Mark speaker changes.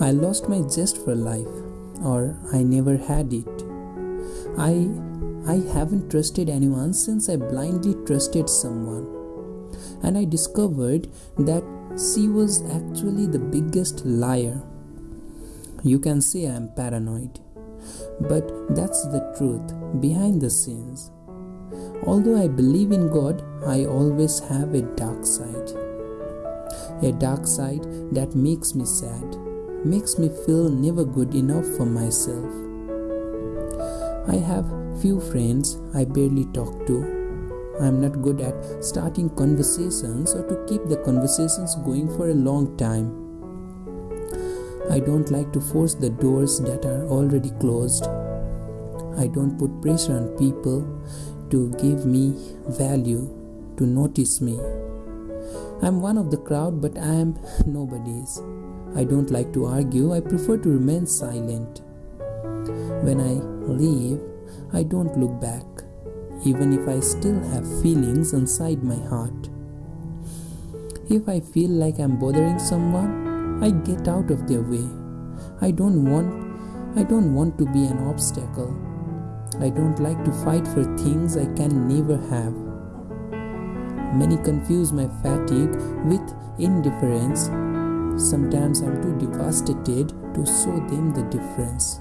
Speaker 1: I lost my zest for life, or I never had it. I I haven't trusted anyone since I blindly trusted someone. And I discovered that she was actually the biggest liar. You can say I am paranoid, but that's the truth behind the scenes. Although I believe in God, I always have a dark side. A dark side that makes me sad, makes me feel never good enough for myself. I have few friends I barely talk to. I am not good at starting conversations or to keep the conversations going for a long time. I don't like to force the doors that are already closed. I don't put pressure on people to give me value, to notice me. I'm one of the crowd, but I am nobody's. I don't like to argue, I prefer to remain silent. When I leave, I don't look back, even if I still have feelings inside my heart. If I feel like I'm bothering someone, I get out of their way. I don't want I don't want to be an obstacle. I don't like to fight for things I can never have. Many confuse my fatigue with indifference. Sometimes I'm too devastated to show them the difference.